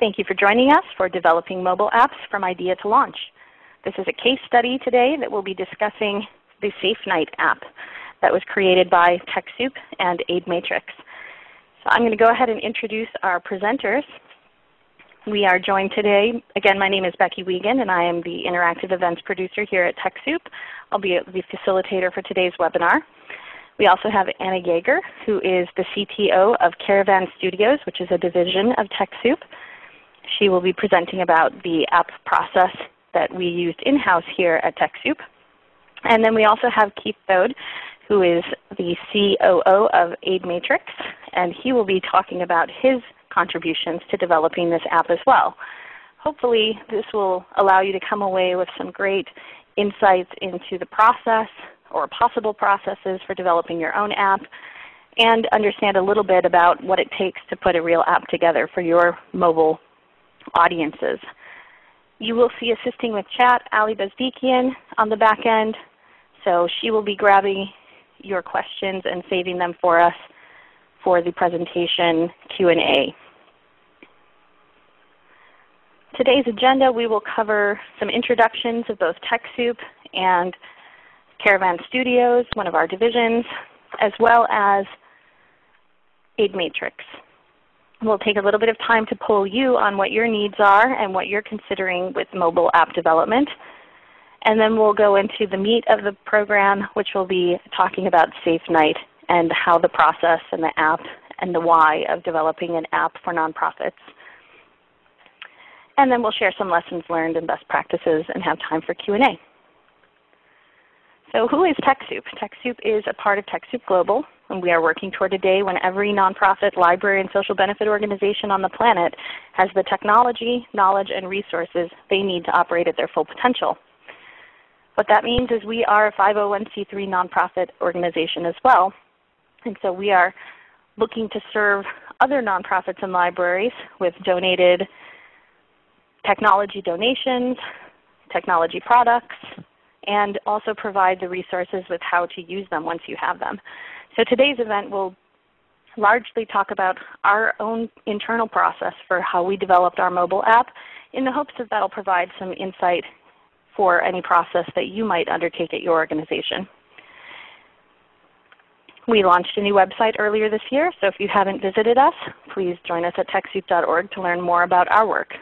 Thank you for joining us for Developing Mobile Apps from Idea to Launch. This is a case study today that we'll be discussing the SafeNight app that was created by TechSoup and AidMatrix. So I'm going to go ahead and introduce our presenters. We are joined today, again my name is Becky Wiegand and I am the Interactive Events Producer here at TechSoup. I'll be the facilitator for today's webinar. We also have Anna Yeager, who is the CTO of Caravan Studios, which is a division of TechSoup. She will be presenting about the app process that we used in-house here at TechSoup. And then we also have Keith Thode, who is the COO of AidMatrix, and he will be talking about his contributions to developing this app as well. Hopefully this will allow you to come away with some great insights into the process or possible processes for developing your own app and understand a little bit about what it takes to put a real app together for your mobile audiences. You will see assisting with chat Ali Bezdikian on the back end. So she will be grabbing your questions and saving them for us for the presentation Q&A. Today's agenda, we will cover some introductions of both TechSoup and Caravan Studios, one of our divisions, as well as AidMatrix. We'll take a little bit of time to pull you on what your needs are and what you're considering with mobile app development. And then we'll go into the meat of the program, which will be talking about SafeNight and how the process and the app and the why of developing an app for nonprofits. And then we'll share some lessons learned and best practices and have time for Q&A. So who is TechSoup? TechSoup is a part of TechSoup Global, and we are working toward a day when every nonprofit, library, and social benefit organization on the planet has the technology, knowledge, and resources they need to operate at their full potential. What that means is we are a 501c3 nonprofit organization as well. And so we are looking to serve other nonprofits and libraries with donated technology donations, technology products, and also provide the resources with how to use them once you have them. So today's event will largely talk about our own internal process for how we developed our mobile app in the hopes that that will provide some insight for any process that you might undertake at your organization. We launched a new website earlier this year, so if you haven't visited us, please join us at TechSoup.org to learn more about our work.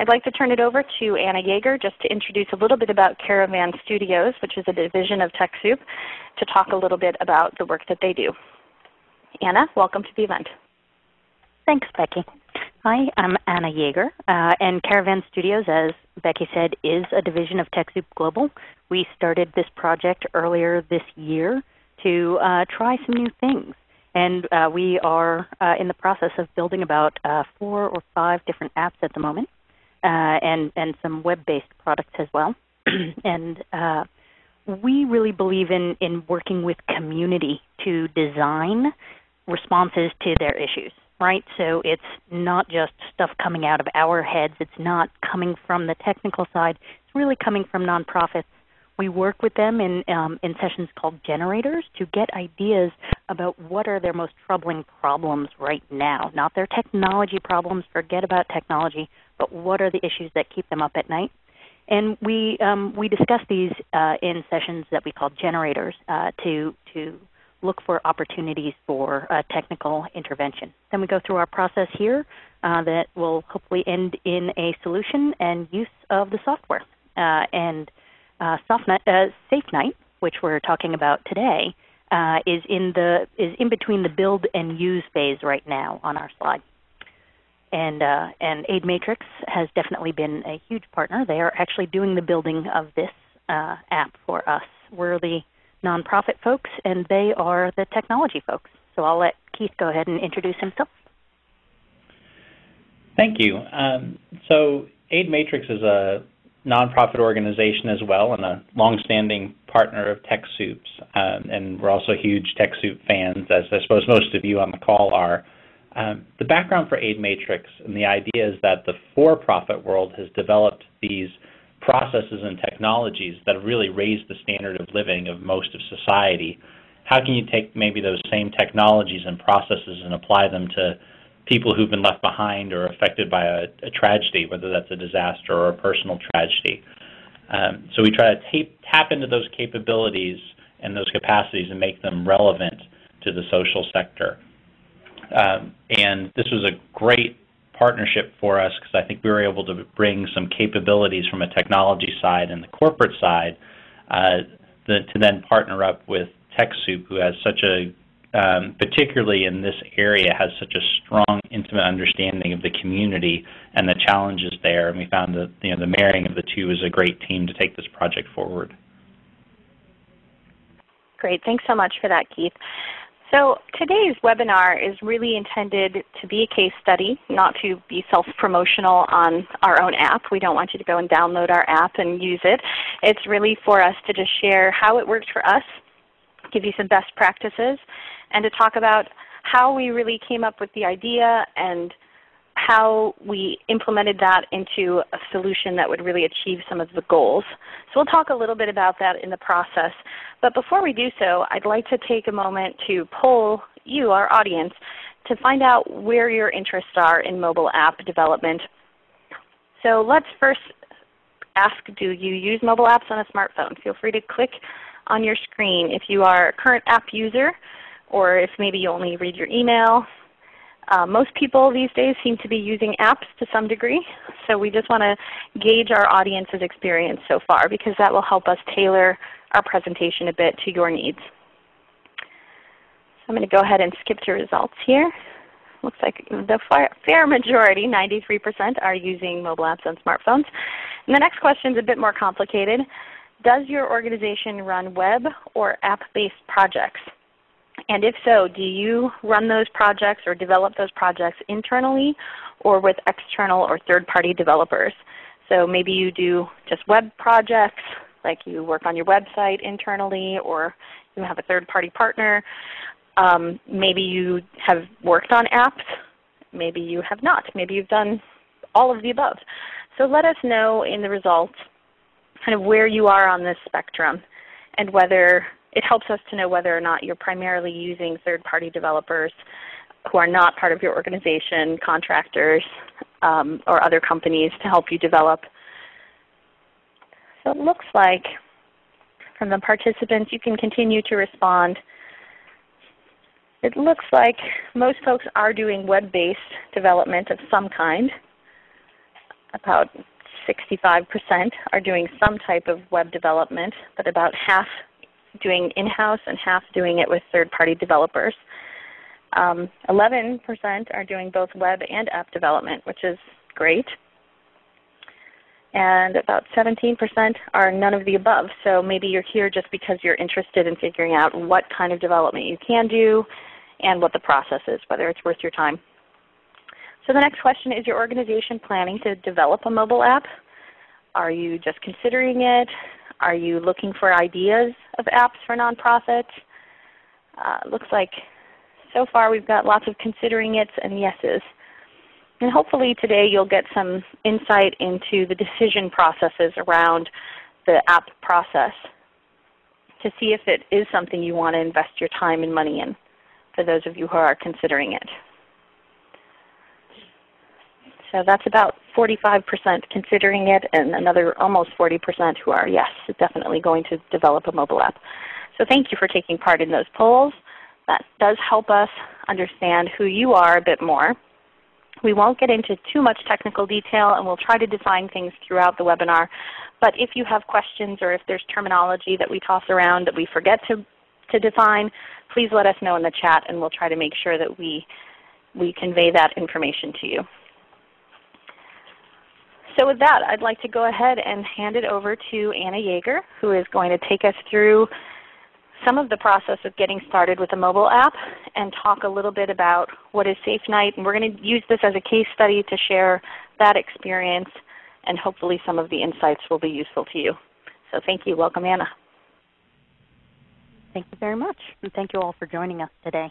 I'd like to turn it over to Anna Yeager just to introduce a little bit about Caravan Studios, which is a division of TechSoup, to talk a little bit about the work that they do. Anna, welcome to the event. Thanks, Becky. Hi, I'm Anna Yeager, uh, and Caravan Studios, as Becky said, is a division of TechSoup Global. We started this project earlier this year to uh, try some new things. And uh, we are uh, in the process of building about uh, four or five different apps at the moment and and some web-based products as well. and uh, we really believe in in working with community to design responses to their issues. Right, so it's not just stuff coming out of our heads. It's not coming from the technical side. It's really coming from nonprofits. We work with them in um, in sessions called generators to get ideas about what are their most troubling problems right now. Not their technology problems. Forget about technology but what are the issues that keep them up at night? And we um, we discuss these uh, in sessions that we call generators uh, to to look for opportunities for uh, technical intervention. Then we go through our process here uh, that will hopefully end in a solution and use of the software. Uh, and uh, SafeNight, which we're talking about today, is in the is in between the build and use phase right now on our slide and uh, and AidMatrix has definitely been a huge partner. They are actually doing the building of this uh, app for us. We're the nonprofit folks, and they are the technology folks. So I'll let Keith go ahead and introduce himself. Thank you. Um, so AidMatrix is a nonprofit organization as well, and a longstanding partner of TechSoup's, um, and we're also huge TechSoup fans, as I suppose most of you on the call are. Um, the background for AidMatrix and the idea is that the for-profit world has developed these processes and technologies that have really raised the standard of living of most of society. How can you take maybe those same technologies and processes and apply them to people who've been left behind or affected by a, a tragedy, whether that's a disaster or a personal tragedy. Um, so we try to tape, tap into those capabilities and those capacities and make them relevant to the social sector. Um, and this was a great partnership for us because I think we were able to bring some capabilities from a technology side and the corporate side uh, the, to then partner up with TechSoup, who has such a, um, particularly in this area, has such a strong, intimate understanding of the community and the challenges there. And we found that you know the marrying of the two is a great team to take this project forward. Great, thanks so much for that, Keith. So today's webinar is really intended to be a case study, not to be self-promotional on our own app. We don't want you to go and download our app and use it. It's really for us to just share how it worked for us, give you some best practices, and to talk about how we really came up with the idea and how we implemented that into a solution that would really achieve some of the goals. So we'll talk a little bit about that in the process. But before we do so, I'd like to take a moment to poll you, our audience, to find out where your interests are in mobile app development. So let's first ask, do you use mobile apps on a smartphone? Feel free to click on your screen if you are a current app user or if maybe you only read your email. Uh, most people these days seem to be using apps to some degree, so we just want to gauge our audience's experience so far because that will help us tailor our presentation a bit to your needs. So I'm going to go ahead and skip to results here. Looks like the fair majority, 93%, are using mobile apps on smartphones. And the next question is a bit more complicated. Does your organization run web or app-based projects? And if so, do you run those projects or develop those projects internally or with external or third-party developers? So maybe you do just web projects, like you work on your website internally or you have a third-party partner. Um, maybe you have worked on apps. Maybe you have not. Maybe you've done all of the above. So let us know in the results kind of where you are on this spectrum and whether it helps us to know whether or not you're primarily using third-party developers who are not part of your organization, contractors, um, or other companies to help you develop so it looks like from the participants, you can continue to respond. It looks like most folks are doing web-based development of some kind. About 65% are doing some type of web development, but about half doing in-house and half doing it with third-party developers. 11% um, are doing both web and app development, which is great and about 17% are none of the above. So maybe you're here just because you're interested in figuring out what kind of development you can do and what the process is, whether it's worth your time. So the next question, is your organization planning to develop a mobile app? Are you just considering it? Are you looking for ideas of apps for nonprofits? Uh, looks like so far we've got lots of considering it and yeses. And hopefully today you'll get some insight into the decision processes around the app process to see if it is something you want to invest your time and money in for those of you who are considering it. So that's about 45% considering it and another almost 40% who are yes, definitely going to develop a mobile app. So thank you for taking part in those polls. That does help us understand who you are a bit more we won't get into too much technical detail and we'll try to define things throughout the webinar. But if you have questions or if there's terminology that we toss around that we forget to, to define, please let us know in the chat and we'll try to make sure that we, we convey that information to you. So with that, I'd like to go ahead and hand it over to Anna Yeager, who is going to take us through some of the process of getting started with a mobile app and talk a little bit about what is Safe Night. And we're going to use this as a case study to share that experience and hopefully some of the insights will be useful to you. So thank you. Welcome, Anna. Thank you very much. And thank you all for joining us today.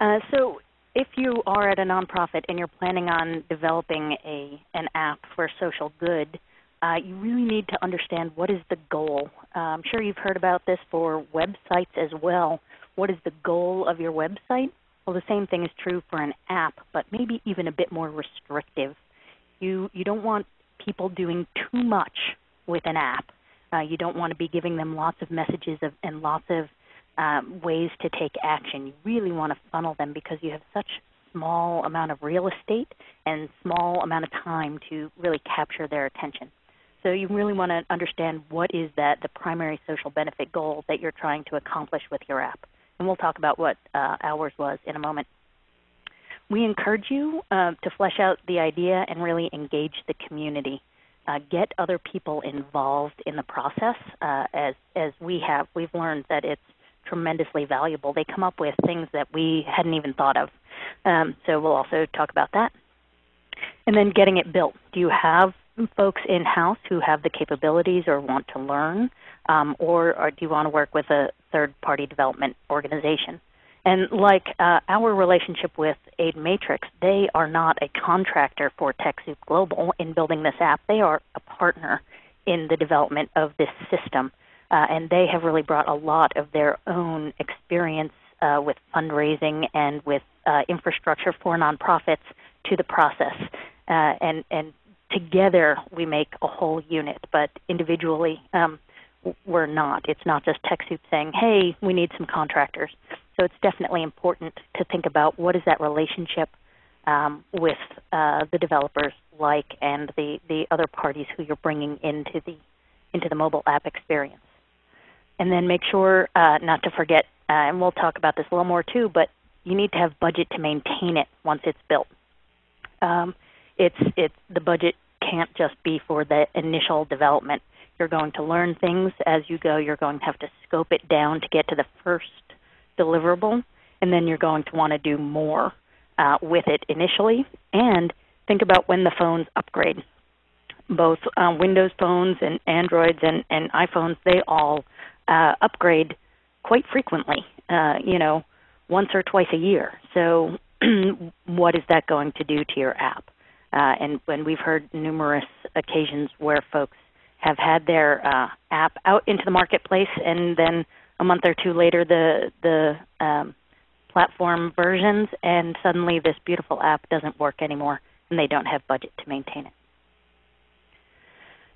Uh, so if you are at a nonprofit and you're planning on developing a, an app for social good, uh, you really need to understand what is the goal. Uh, I'm sure you've heard about this for websites as well. What is the goal of your website? Well, the same thing is true for an app, but maybe even a bit more restrictive. You, you don't want people doing too much with an app. Uh, you don't want to be giving them lots of messages of, and lots of um, ways to take action. You really want to funnel them because you have such small amount of real estate and small amount of time to really capture their attention. So you really want to understand what is that the primary social benefit goal that you're trying to accomplish with your app. And we'll talk about what uh, ours was in a moment. We encourage you uh, to flesh out the idea and really engage the community. Uh, get other people involved in the process. Uh, as as we have, we've learned that it's tremendously valuable. They come up with things that we hadn't even thought of. Um, so we'll also talk about that. And then getting it built. Do you have folks in-house who have the capabilities or want to learn? Um, or, or, do you want to work with a third-party development organization? And like uh, our relationship with Aid Matrix, they are not a contractor for TechSoup Global in building this app. They are a partner in the development of this system. Uh, and they have really brought a lot of their own experience uh, with fundraising and with uh, infrastructure for nonprofits to the process. Uh, and, and together we make a whole unit, but individually um, we're not. It's not just TechSoup saying, hey, we need some contractors. So it's definitely important to think about what is that relationship um, with uh, the developers like and the, the other parties who you're bringing into the, into the mobile app experience. And then make sure uh, not to forget, uh, and we'll talk about this a little more too, but you need to have budget to maintain it once it's built. Um, it's, it's, the budget can't just be for the initial development. You're going to learn things as you go. You're going to have to scope it down to get to the first deliverable, and then you're going to want to do more uh, with it initially. And think about when the phones upgrade. Both uh, Windows phones and Androids and, and iPhones, they all uh, upgrade quite frequently, uh, you know, once or twice a year. So what is that going to do to your app? Uh, and when we've heard numerous occasions where folks have had their uh, app out into the marketplace, and then a month or two later, the the um, platform versions, and suddenly this beautiful app doesn't work anymore, and they don't have budget to maintain it.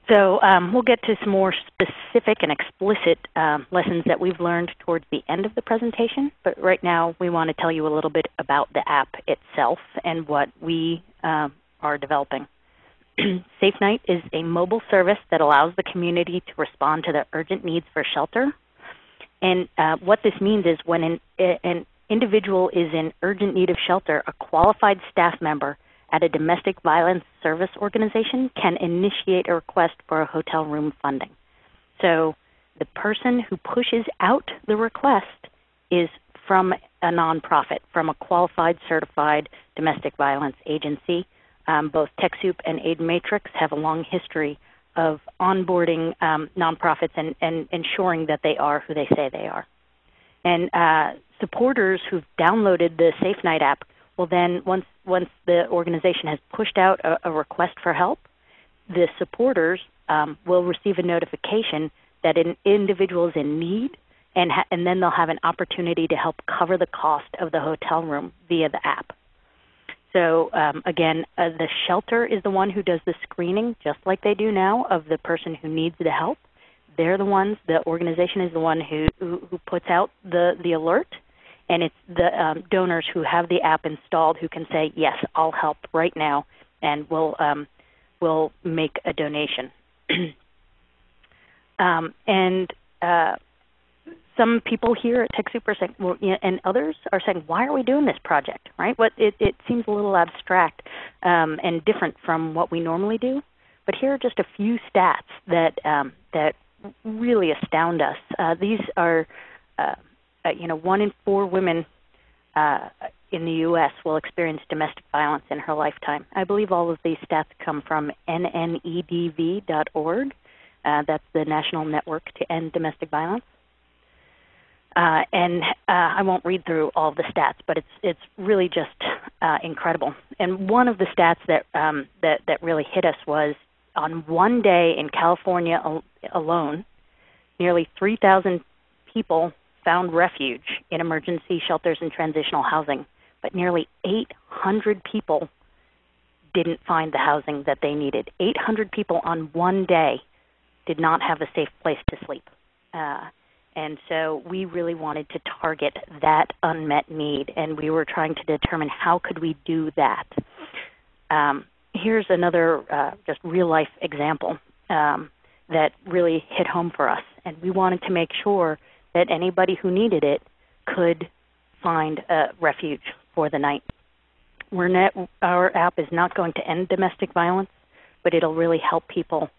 So um, we'll get to some more specific and explicit um, lessons that we've learned towards the end of the presentation. But right now, we want to tell you a little bit about the app itself and what we um, are developing. Safe Night is a mobile service that allows the community to respond to the urgent needs for shelter. And uh, what this means is when an, an individual is in urgent need of shelter, a qualified staff member at a domestic violence service organization can initiate a request for a hotel room funding. So the person who pushes out the request is from a nonprofit, from a qualified, certified domestic violence agency um, both TechSoup and Aid Matrix have a long history of onboarding um, nonprofits and, and, ensuring that they are who they say they are. And uh, supporters who've downloaded the Safe Night app will then, once, once the organization has pushed out a, a request for help, the supporters um, will receive a notification that an individual is in need, and, and then they'll have an opportunity to help cover the cost of the hotel room via the app. So um, again, uh, the shelter is the one who does the screening, just like they do now, of the person who needs the help. They're the ones. The organization is the one who who, who puts out the the alert, and it's the um, donors who have the app installed who can say, "Yes, I'll help right now," and we'll um, will make a donation. um, and uh, some people here at TechSoup are saying, well, and others are saying, why are we doing this project, right? What it, it seems a little abstract um, and different from what we normally do. But here are just a few stats that um, that really astound us. Uh, these are, uh, uh, you know, one in four women uh, in the U.S. will experience domestic violence in her lifetime. I believe all of these stats come from nnedv.org. Uh, that's the National Network to End Domestic Violence. Uh, and uh, I won't read through all the stats, but it's it's really just uh, incredible. And one of the stats that um, that that really hit us was on one day in California al- alone, nearly 3,000 people found refuge in emergency shelters and transitional housing but nearly 800 people didn't find the housing that they needed. 800 people on one day did not have a safe place to sleep. Uh, and so we really wanted to target that unmet need, and we were trying to determine how could we do that. Um, here's another uh, just real life example um, that really hit home for us, and we wanted to make sure that anybody who needed it could find a refuge for the night. Net, our app is not going to end domestic violence, but it'll really help people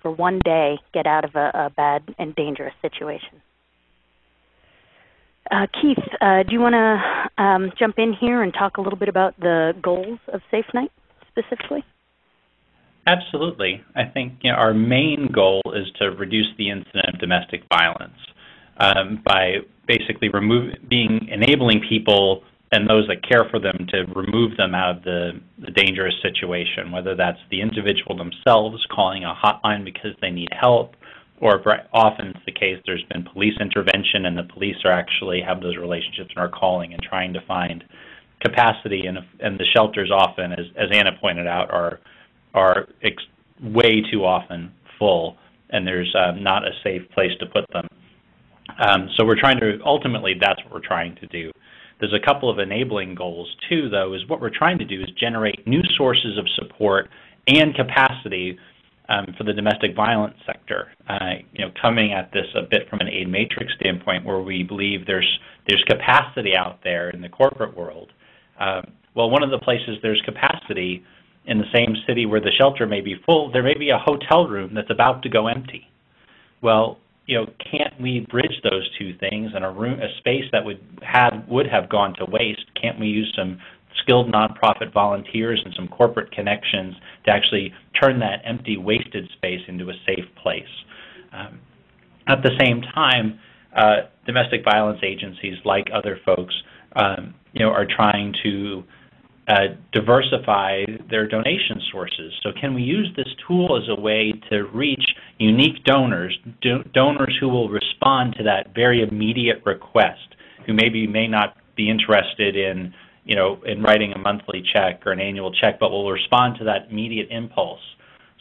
for one day get out of a, a bad and dangerous situation. Uh, Keith, uh, do you want to um, jump in here and talk a little bit about the goals of Safe Night specifically? Absolutely. I think you know, our main goal is to reduce the incident of domestic violence um, by basically being enabling people and those that care for them to remove them out of the, the dangerous situation, whether that's the individual themselves calling a hotline because they need help, or often it's the case there's been police intervention and the police are actually have those relationships and are calling and trying to find capacity and, and the shelters often, as, as Anna pointed out, are, are way too often full and there's uh, not a safe place to put them. Um, so we're trying to, ultimately that's what we're trying to do. There's a couple of enabling goals too, though, is what we're trying to do is generate new sources of support and capacity um, for the domestic violence sector. Uh, you know, coming at this a bit from an aid matrix standpoint, where we believe there's there's capacity out there in the corporate world. Uh, well, one of the places there's capacity in the same city where the shelter may be full, there may be a hotel room that's about to go empty. Well, you know, can't we bridge those two things in a room, a space that would have would have gone to waste? Can't we use some skilled nonprofit volunteers and some corporate connections to actually turn that empty, wasted space into a safe place? Um, at the same time, uh, domestic violence agencies, like other folks, um, you know, are trying to uh, diversify their donation sources. So can we use this tool as a way to reach unique donors, do, donors who will respond to that very immediate request, who maybe may not be interested in, you know, in writing a monthly check or an annual check, but will respond to that immediate impulse.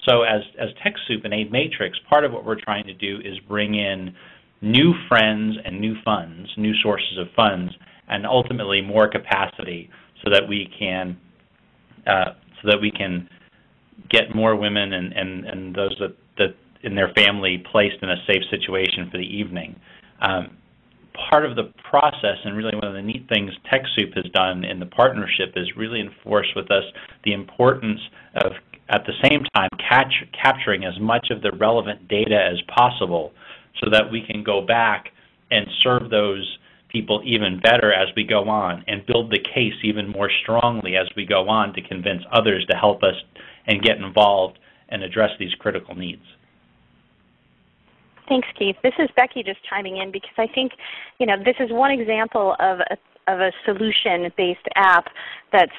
So as, as TechSoup and Aid Matrix, part of what we're trying to do is bring in new friends and new funds, new sources of funds, and ultimately more capacity so that we can uh, so that we can get more women and, and, and those that, that in their family placed in a safe situation for the evening. Um, part of the process, and really one of the neat things TechSoup has done in the partnership, is really enforce with us the importance of, at the same time, catch, capturing as much of the relevant data as possible so that we can go back and serve those people even better as we go on and build the case even more strongly as we go on to convince others to help us and get involved and address these critical needs. Thanks, Keith. This is Becky just chiming in because I think, you know, this is one example of a, of a solution-based app that's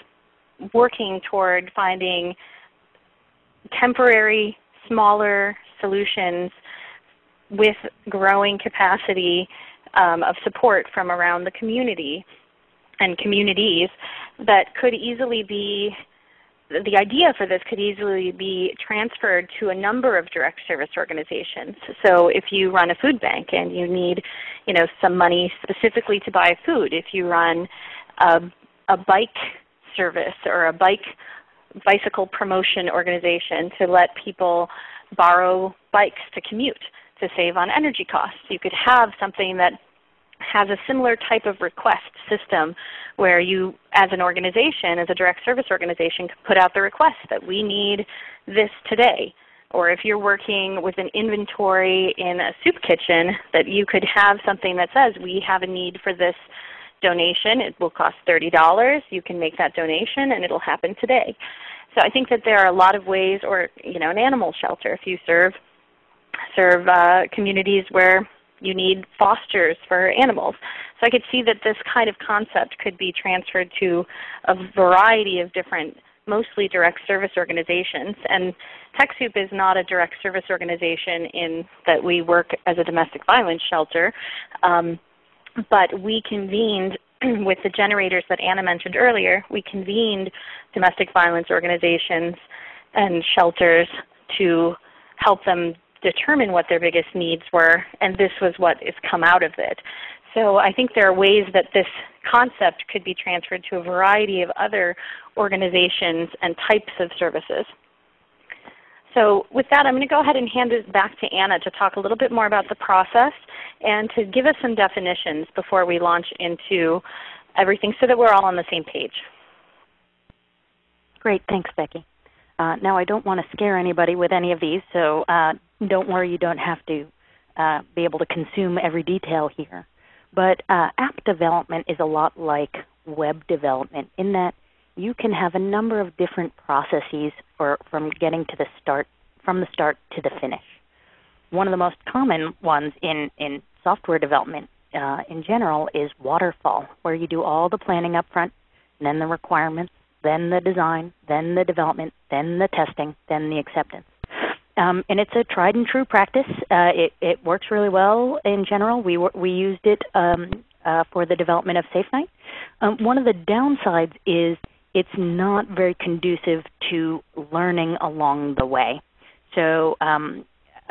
working toward finding temporary, smaller solutions with growing capacity um, of support from around the community and communities that could easily be the idea for this could easily be transferred to a number of direct service organizations. So if you run a food bank and you need you know, some money specifically to buy food, if you run a, a bike service or a bike bicycle promotion organization to let people borrow bikes to commute, to save on energy costs. You could have something that has a similar type of request system where you, as an organization, as a direct service organization, could put out the request that we need this today. Or if you're working with an inventory in a soup kitchen, that you could have something that says, we have a need for this donation. It will cost $30. You can make that donation and it will happen today. So I think that there are a lot of ways, or you know, an animal shelter, if you serve serve uh, communities where you need fosters for animals. So I could see that this kind of concept could be transferred to a variety of different, mostly direct service organizations. And TechSoup is not a direct service organization in that we work as a domestic violence shelter, um, but we convened with the generators that Anna mentioned earlier, we convened domestic violence organizations and shelters to help them determine what their biggest needs were, and this was what has come out of it. So I think there are ways that this concept could be transferred to a variety of other organizations and types of services. So with that, I'm going to go ahead and hand it back to Anna to talk a little bit more about the process and to give us some definitions before we launch into everything so that we're all on the same page. Great. Thanks, Becky. Uh, now, I don't want to scare anybody with any of these, so uh, don't worry, you don't have to uh, be able to consume every detail here. But uh, app development is a lot like web development in that you can have a number of different processes for from getting to the start from the start to the finish. One of the most common ones in, in software development uh, in general is waterfall, where you do all the planning up front, and then the requirements, then the design, then the development, then the testing, then the acceptance. Um, and it's a tried and true practice. Uh, it, it, works really well in general. We, we used it um, uh, for the development of SafeNight. Um, one of the downsides is it's not very conducive to learning along the way. So um,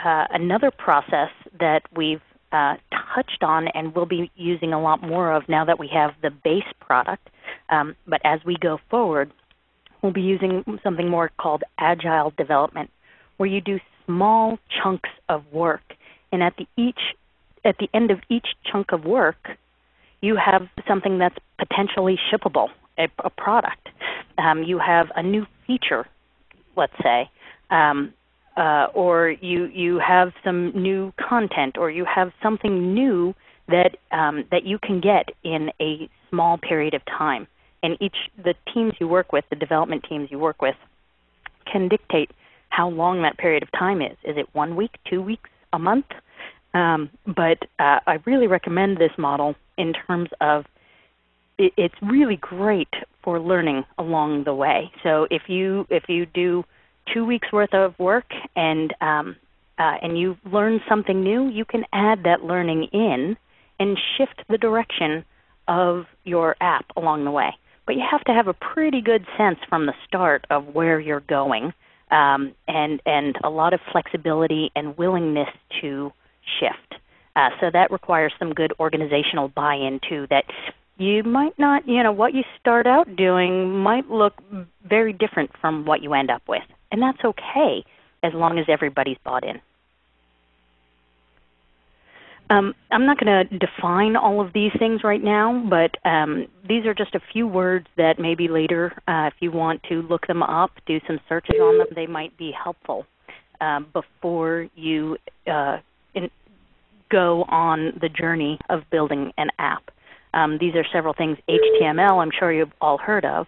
uh, another process that we've uh, touched on and will be using a lot more of now that we have the base product, um, but as we go forward, we'll be using something more called agile development, where you do small chunks of work, and at the each at the end of each chunk of work, you have something that's potentially shippable a, a product. Um, you have a new feature, let's say, um, uh, or you you have some new content, or you have something new that um, that you can get in a small period of time. And each the teams you work with, the development teams you work with, can dictate how long that period of time is. Is it one week, two weeks, a month? Um, but uh, I really recommend this model in terms of it, it's really great for learning along the way. So if you if you do two weeks worth of work and um, uh, and you learn something new, you can add that learning in and shift the direction of your app along the way. But you have to have a pretty good sense from the start of where you're going, um, and and a lot of flexibility and willingness to shift. Uh, so that requires some good organizational buy-in too. That you might not, you know, what you start out doing might look very different from what you end up with. And that's okay as long as everybody's bought in. Um, I'm not going to define all of these things right now, but um, these are just a few words that maybe later, uh, if you want to look them up, do some searches on them, they might be helpful um, before you uh, in, go on the journey of building an app. Um, these are several things. HTML, I'm sure you've all heard of,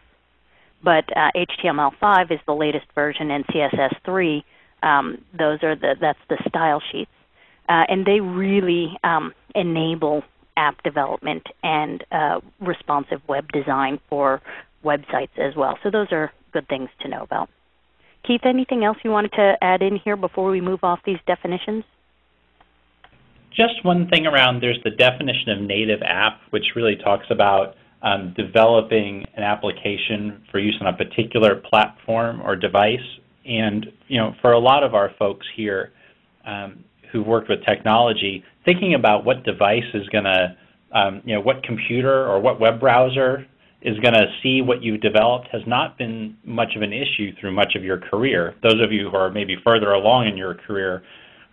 but uh, HTML5 is the latest version, and CSS3, um, those are the that's the style sheets, uh, and they really um, enable app development and uh, responsive web design for websites as well. So those are good things to know about. Keith, anything else you wanted to add in here before we move off these definitions? Just one thing around, there's the definition of native app, which really talks about um, developing an application for use on a particular platform or device. And you know, for a lot of our folks here um, who've worked with technology, thinking about what device is going to, um, you know, what computer or what web browser is going to see what you've developed has not been much of an issue through much of your career. Those of you who are maybe further along in your career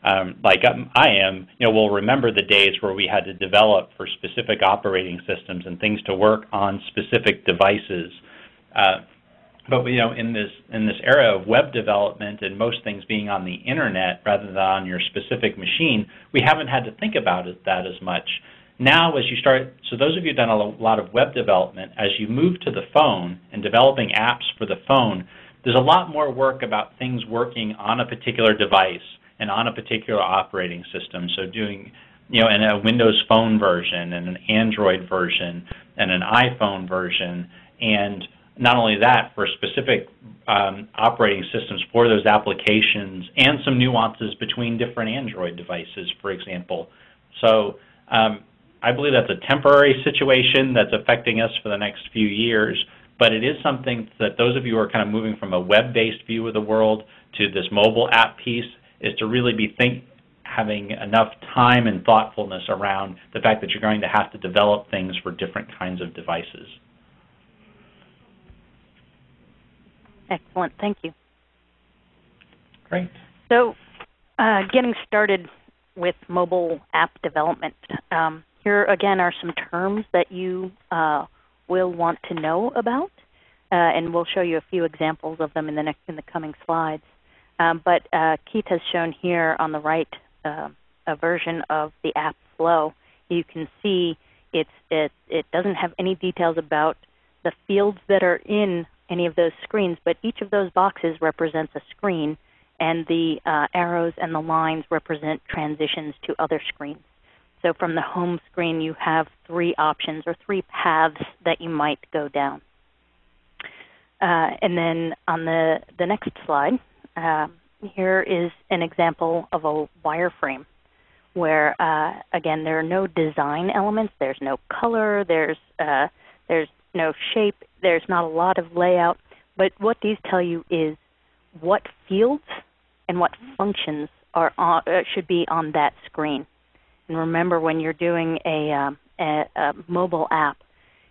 um, like I am, you know, will remember the days where we had to develop for specific operating systems and things to work on specific devices. Uh, but you know, in this in this era of web development and most things being on the internet rather than on your specific machine, we haven't had to think about it, that as much. Now, as you start, so those of you who've done a lot of web development, as you move to the phone and developing apps for the phone, there's a lot more work about things working on a particular device and on a particular operating system. So doing, you know, in a Windows Phone version and an Android version and an iPhone version, and not only that, for specific um, operating systems for those applications and some nuances between different Android devices, for example. So um, I believe that's a temporary situation that's affecting us for the next few years, but it is something that those of you who are kind of moving from a web-based view of the world to this mobile app piece is to really be think, having enough time and thoughtfulness around the fact that you're going to have to develop things for different kinds of devices. Excellent. Thank you. Great. So uh, getting started with mobile app development. Um, here again are some terms that you uh, will want to know about, uh, and we'll show you a few examples of them in the next in the coming slides. Um, but uh, Keith has shown here on the right uh, a version of the app flow. You can see it's, it, it doesn't have any details about the fields that are in any of those screens, but each of those boxes represents a screen, and the uh, arrows and the lines represent transitions to other screens. So from the home screen, you have three options or three paths that you might go down. Uh, and then on the, the next slide, uh, here is an example of a wireframe where, uh, again, there are no design elements. There's no color. There's, uh, there's no shape. There's not a lot of layout. But what these tell you is what fields and what functions are on, uh, should be on that screen. And remember, when you're doing a, um, a, a mobile app,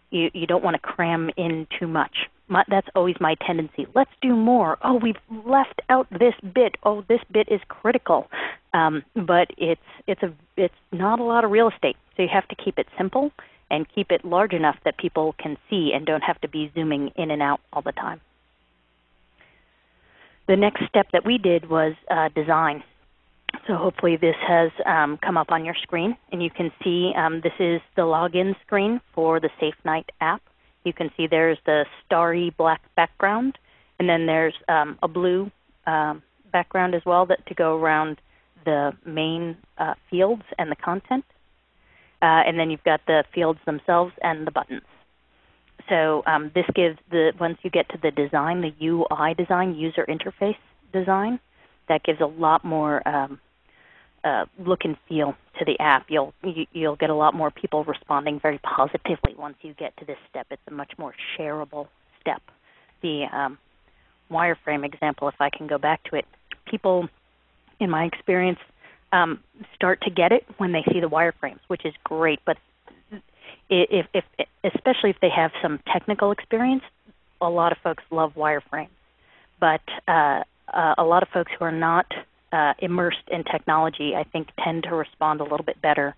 you, you don't want to cram in too much. My, that's always my tendency. Let's do more. Oh, we've left out this bit. Oh, this bit is critical. Um, but it's it's a it's not a lot of real estate, so you have to keep it simple and keep it large enough that people can see and don't have to be zooming in and out all the time. The next step that we did was uh, design. So hopefully this has um, come up on your screen, and you can see um, this is the login screen for the Safe Night app. You can see there's the starry black background, and then there's um, a blue um, background as well that to go around the main uh, fields and the content. Uh, and then you've got the fields themselves and the buttons. So um, this gives the once you get to the design, the UI design, user interface design, that gives a lot more um, uh, look and feel to the app. You'll you, will you will get a lot more people responding very positively once you get to this step. It's a much more shareable step. The um, wireframe example, if I can go back to it, people, in my experience, um, start to get it when they see the wireframes, which is great. But if, if, especially if they have some technical experience, a lot of folks love wireframes. But uh, uh, a lot of folks who are not uh, immersed in technology, I think, tend to respond a little bit better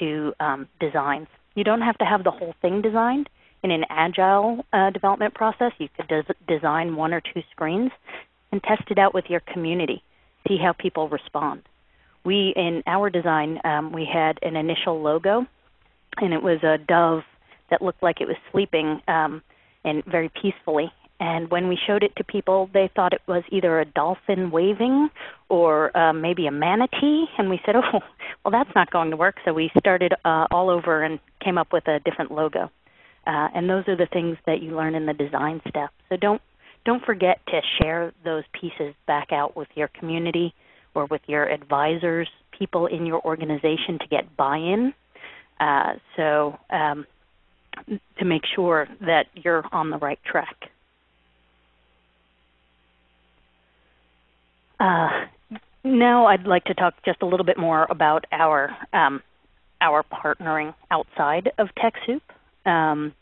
to um, designs. You don't have to have the whole thing designed. In an agile uh, development process, you could des- design one or two screens and test it out with your community. See how people respond. We, in our design, um, we had an initial logo, and it was a dove that looked like it was sleeping um, and very peacefully. And when we showed it to people, they thought it was either a dolphin waving or uh, maybe a manatee. And we said, oh, well, that's not going to work. So we started uh, all over and came up with a different logo. Uh, and those are the things that you learn in the design step. So don't don't forget to share those pieces back out with your community or with your advisors, people in your organization to get buy-in. Uh, so um, to make sure that you're on the right track. Uh, now I'd like to talk just a little bit more about our um, our partnering outside of TechSoup. Um,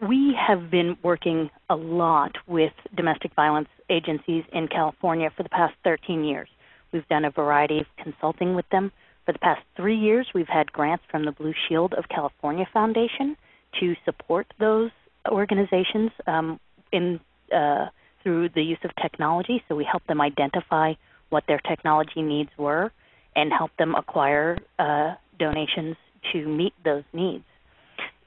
we have been working a lot with domestic violence agencies in California for the past 13 years. We've done a variety of consulting with them. For the past three years, we've had grants from the Blue Shield of California Foundation to support those organizations um, in uh, through the use of technology. So we help them identify what their technology needs were and help them acquire uh, donations to meet those needs.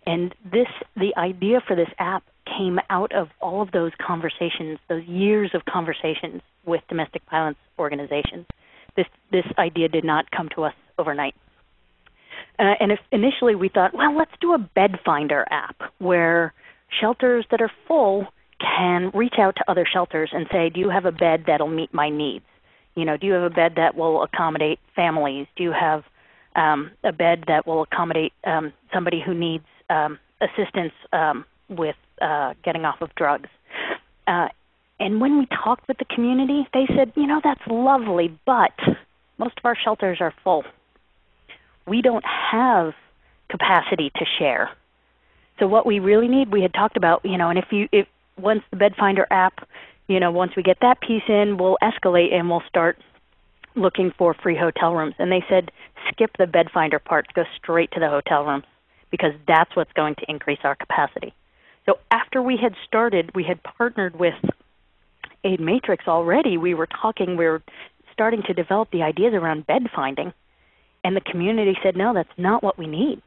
And this, the idea for this app came out of all of those conversations, those years of conversations with domestic violence organizations. This, this idea did not come to us overnight. Uh, and initially we thought, well, let's do a bed finder app where shelters that are full can reach out to other shelters and say, do you have a bed that'll meet my needs? You know, do you have a bed that will accommodate families? Do you have um, a bed that will accommodate um, somebody who needs um, assistance um, with uh, getting off of drugs. Uh, and when we talked with the community, they said, you know, that's lovely, but most of our shelters are full. We don't have capacity to share. So what we really need, we had talked about, you know, and if you if once the Bed Finder app, you know, once we get that piece in, we'll escalate and we'll start looking for free hotel rooms. And they said skip the Bed Finder part, go straight to the hotel rooms because that's what's going to increase our capacity. So after we had started, we had partnered with Aid Matrix already. We were talking, we were starting to develop the ideas around bed finding. And the community said, no, that's not what we need.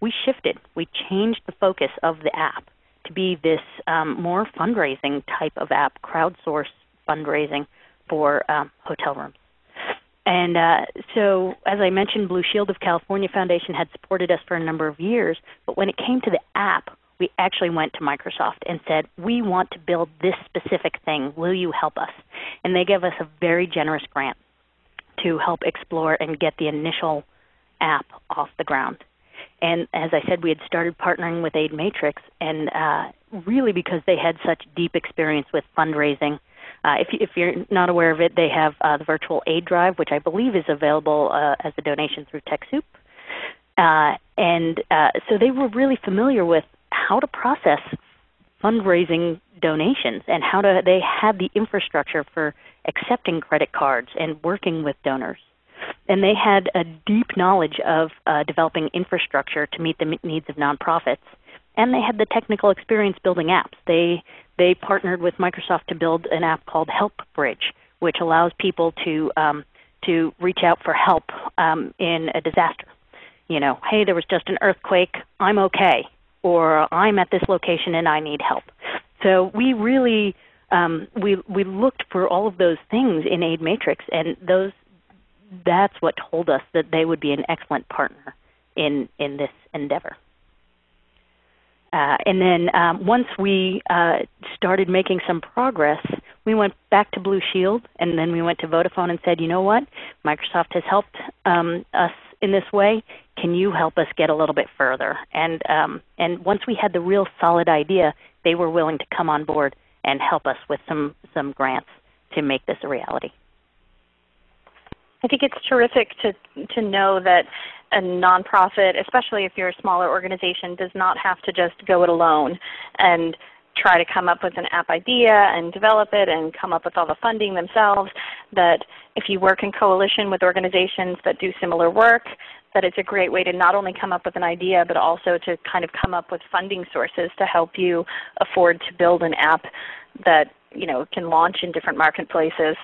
We shifted. We changed the focus of the app to be this um, more fundraising type of app, crowdsource fundraising for um, hotel rooms. And uh, so, as I mentioned, Blue Shield of California Foundation had supported us for a number of years, but when it came to the app, we actually went to Microsoft and said, We want to build this specific thing. Will you help us? And they gave us a very generous grant to help explore and get the initial app off the ground. And as I said, we had started partnering with Aid Matrix, and uh, really because they had such deep experience with fundraising. Uh, if, if, you're not aware of it, they have uh, the virtual aid drive, which I believe is available uh, as a donation through TechSoup. Uh, and uh, so they were really familiar with how to process fundraising donations and how to they had the infrastructure for accepting credit cards and working with donors and they had a deep knowledge of uh, developing infrastructure to meet the needs of nonprofits, and they had the technical experience building apps. They they partnered with Microsoft to build an app called Help Bridge, which allows people to um, to reach out for help um, in a disaster. You know, hey, there was just an earthquake. I'm okay, or I'm at this location and I need help. So we really um, we we looked for all of those things in Aid Matrix, and those that's what told us that they would be an excellent partner in in this endeavor. Uh, and then um, once we uh, started making some progress, we went back to Blue Shield, and then we went to Vodafone and said, you know what, Microsoft has helped um, us in this way. Can you help us get a little bit further? And um, and once we had the real solid idea, they were willing to come on board and help us with some some grants to make this a reality. I think it's terrific to to know that a nonprofit, especially if you're a smaller organization, does not have to just go it alone and try to come up with an app idea and develop it and come up with all the funding themselves. That if you work in coalition with organizations that do similar work, that it's a great way to not only come up with an idea, but also to kind of come up with funding sources to help you afford to build an app that you know can launch in different marketplaces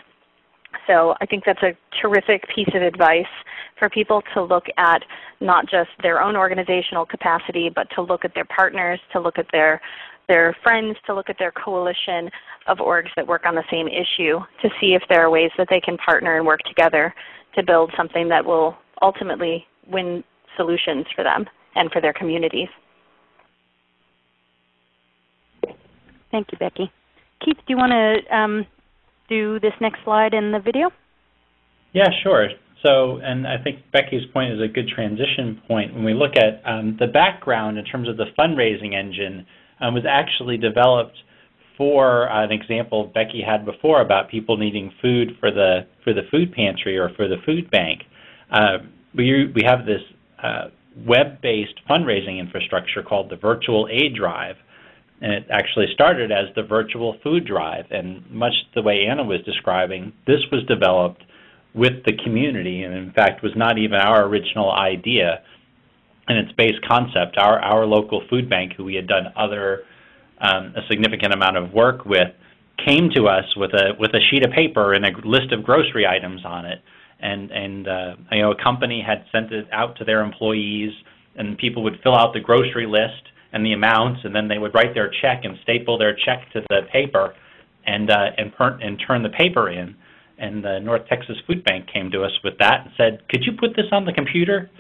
so I think that's a terrific piece of advice for people to look at not just their own organizational capacity, but to look at their partners, to look at their their friends, to look at their coalition of orgs that work on the same issue to see if there are ways that they can partner and work together to build something that will ultimately win solutions for them and for their communities. Thank you, Becky. Keith, do you want to um, do this next slide in the video? Yeah, sure. So, and I think Becky's point is a good transition point. When we look at um, the background in terms of the fundraising engine um, was actually developed for uh, an example Becky had before about people needing food for the for the food pantry or for the food bank. Uh, we we have this uh, web-based fundraising infrastructure called the Virtual Aid Drive, and it actually started as the virtual food drive. And much the way Anna was describing, this was developed with the community, and in fact was not even our original idea. And its base concept. Our our local food bank, who we had done other um, a significant amount of work with, came to us with a with a sheet of paper and a list of grocery items on it, and and uh, you know a company had sent it out to their employees, and people would fill out the grocery list and the amounts, and then they would write their check and staple their check to the paper, and uh, and, and turn the paper in. And the North Texas Food Bank came to us with that and said, "Could you put this on the computer?"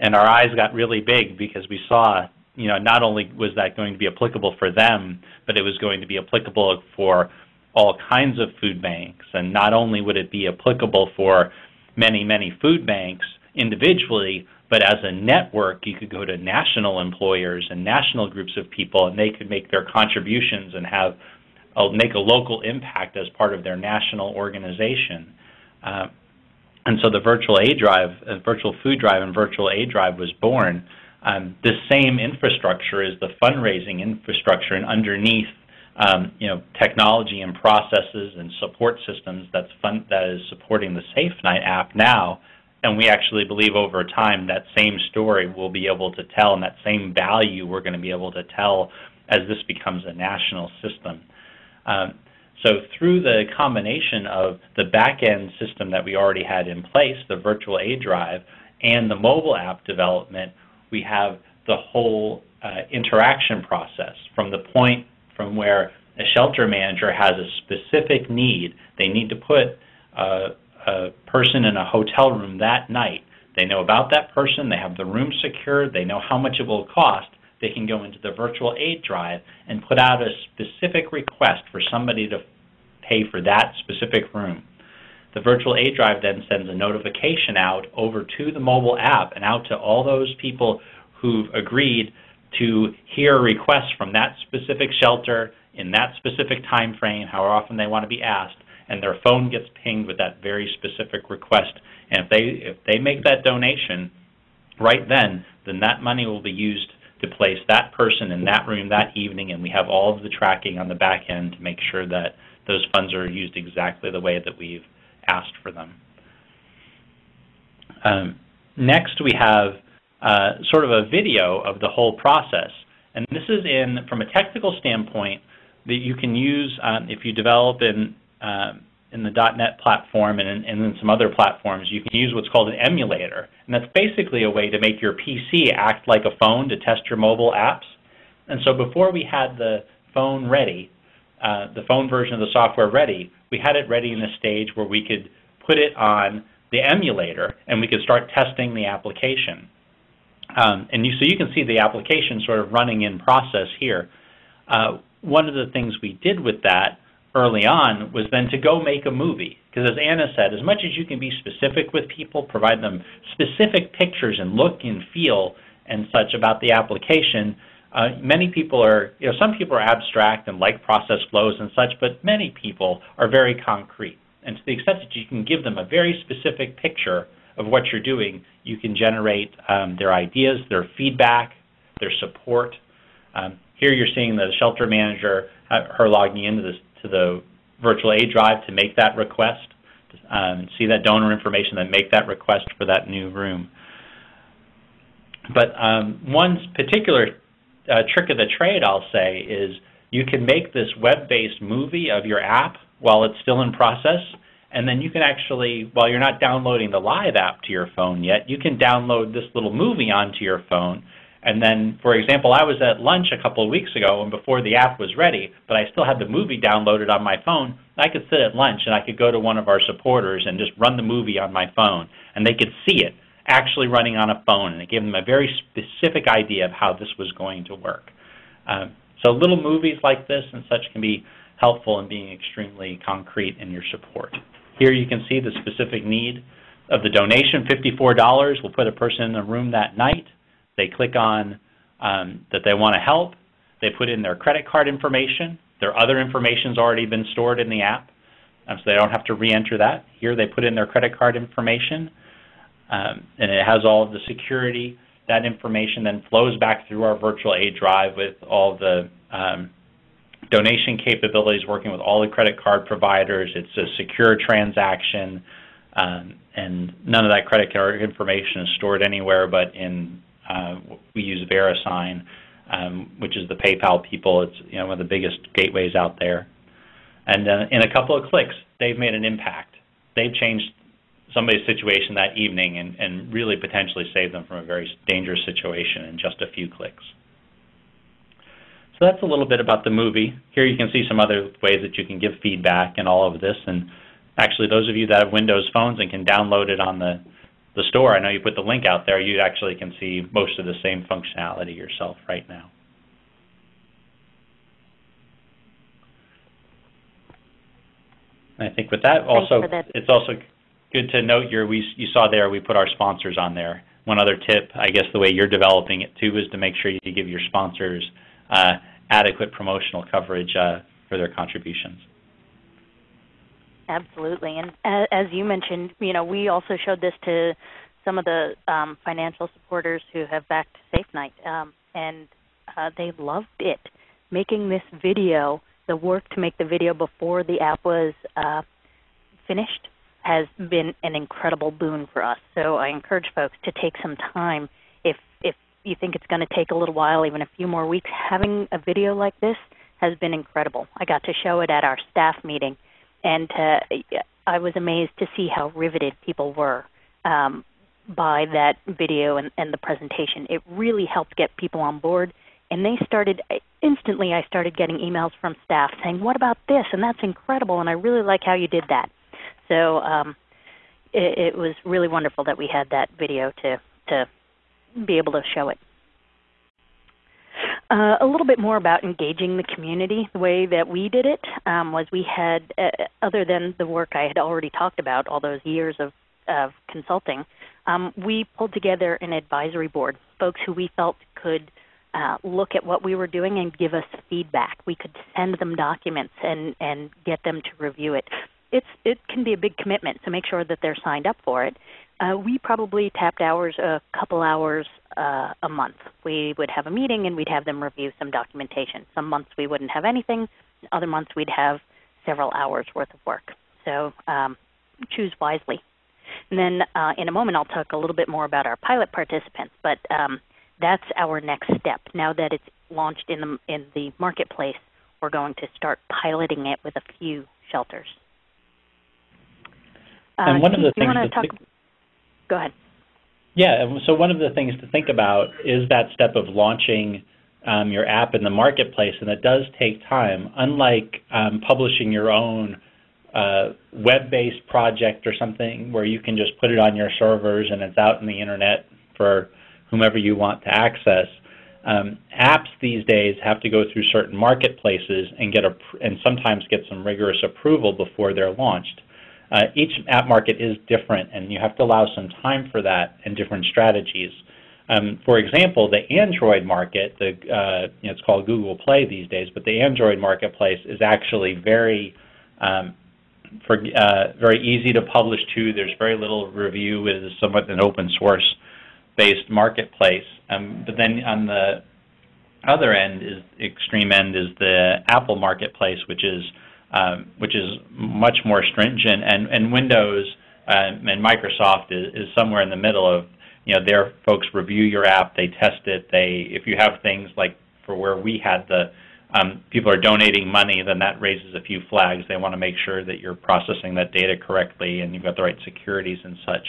And our eyes got really big because we saw, you know, not only was that going to be applicable for them, but it was going to be applicable for all kinds of food banks. And not only would it be applicable for many, many food banks individually, but as a network, you could go to national employers and national groups of people, and they could make their contributions and have make a local impact as part of their national organization. Uh, and so the virtual aid drive, uh, virtual food drive, and virtual aid drive was born. Um, the same infrastructure is the fundraising infrastructure, and underneath, um, you know, technology and processes and support systems that's fun, that is supporting the Safe Night app now. And we actually believe over time that same story we'll be able to tell, and that same value we're going to be able to tell as this becomes a national system. Um, so through the combination of the back-end system that we already had in place, the virtual aid drive, and the mobile app development, we have the whole uh, interaction process from the point from where a shelter manager has a specific need. They need to put a, a person in a hotel room that night. They know about that person. They have the room secured. They know how much it will cost they can go into the virtual aid drive and put out a specific request for somebody to pay for that specific room. The virtual aid drive then sends a notification out over to the mobile app and out to all those people who've agreed to hear requests from that specific shelter in that specific time frame, how often they want to be asked, and their phone gets pinged with that very specific request. And if they if they make that donation right then, then that money will be used to place that person in that room that evening, and we have all of the tracking on the back end to make sure that those funds are used exactly the way that we've asked for them. Um, next, we have uh, sort of a video of the whole process. And this is in, from a technical standpoint, that you can use um, if you develop in um, in the .NET platform and and in some other platforms, you can use what's called an emulator. And that's basically a way to make your PC act like a phone to test your mobile apps. And so before we had the phone ready, uh, the phone version of the software ready, we had it ready in a stage where we could put it on the emulator and we could start testing the application. Um, and you, so you can see the application sort of running in process here. Uh, one of the things we did with that early on was then to go make a movie. Because as Anna said, as much as you can be specific with people, provide them specific pictures and look and feel and such about the application, uh, many people are, you know, some people are abstract and like process flows and such, but many people are very concrete. And to the extent that you can give them a very specific picture of what you're doing, you can generate um, their ideas, their feedback, their support. Um, here you're seeing the shelter manager, uh, her logging into this to the virtual aid drive to make that request, um, see that donor information, then make that request for that new room. But um, one particular uh, trick of the trade, I'll say, is you can make this web-based movie of your app while it's still in process, and then you can actually, while you're not downloading the live app to your phone yet, you can download this little movie onto your phone and then, for example, I was at lunch a couple of weeks ago and before the app was ready, but I still had the movie downloaded on my phone. I could sit at lunch and I could go to one of our supporters and just run the movie on my phone, and they could see it actually running on a phone, and it gave them a very specific idea of how this was going to work. Um, so little movies like this and such can be helpful in being extremely concrete in your support. Here you can see the specific need of the donation, $54 will put a person in the room that night. They click on um, that they want to help. They put in their credit card information. Their other information's already been stored in the app, um, so they don't have to re-enter that. Here they put in their credit card information, um, and it has all of the security. That information then flows back through our virtual aid drive with all the um, donation capabilities, working with all the credit card providers. It's a secure transaction, um, and none of that credit card information is stored anywhere but in uh, we use VeriSign, um, which is the PayPal people. It's you know one of the biggest gateways out there. And uh, in a couple of clicks, they've made an impact. They've changed somebody's situation that evening and, and really potentially saved them from a very dangerous situation in just a few clicks. So that's a little bit about the movie. Here you can see some other ways that you can give feedback and all of this. And actually, those of you that have Windows phones and can download it on the the store, I know you put the link out there, you actually can see most of the same functionality yourself right now. And I think with that, also it's also good to note your, we, you saw there we put our sponsors on there. One other tip, I guess the way you're developing it too, is to make sure you give your sponsors uh, adequate promotional coverage uh, for their contributions. Absolutely, and as you mentioned, you know, we also showed this to some of the um, financial supporters who have backed Safe Night, um, and uh, they loved it. Making this video, the work to make the video before the app was uh, finished has been an incredible boon for us. So I encourage folks to take some time if if you think it's going to take a little while, even a few more weeks. Having a video like this has been incredible. I got to show it at our staff meeting, and uh, I was amazed to see how riveted people were um, by that video and, and the presentation. It really helped get people on board, and they started instantly. I started getting emails from staff saying, "What about this?" and that's incredible, and I really like how you did that. So um, it, it was really wonderful that we had that video to to be able to show it. Uh, a little bit more about engaging the community. The way that we did it um, was we had, uh, other than the work I had already talked about, all those years of, of consulting, um, we pulled together an advisory board, folks who we felt could uh, look at what we were doing and give us feedback. We could send them documents and, and get them to review it it's it can be a big commitment, so make sure that they're signed up for it. Uh, we probably tapped hours a couple hours uh, a month. We would have a meeting and we'd have them review some documentation. Some months we wouldn't have anything. Other months we'd have several hours worth of work. So um, choose wisely. And then uh, in a moment I'll talk a little bit more about our pilot participants, but um, that's our next step. Now that it's launched in the in the marketplace, we're going to start piloting it with a few shelters. And uh, one of the things to talk, go ahead. Yeah, so one of the things to think about is that step of launching um, your app in the marketplace, and it does take time. Unlike um, publishing your own uh, web-based project or something where you can just put it on your servers and it's out in the internet for whomever you want to access. Um, apps these days have to go through certain marketplaces and get a, and sometimes get some rigorous approval before they're launched. Uh, each app market is different, and you have to allow some time for that and different strategies. Um, for example, the Android market, the, uh, you know, it's called Google Play these days, but the Android marketplace is actually very, um, for, uh, very easy to publish to. There's very little review. It is somewhat an open source based marketplace. Um, but then on the other end is extreme end is the Apple marketplace, which is um, which is much more stringent, and, and Windows uh, and Microsoft is, is somewhere in the middle of, you know, their folks review your app, they test it, they, if you have things like for where we had the, um, people are donating money, then that raises a few flags. They want to make sure that you're processing that data correctly and you've got the right securities and such.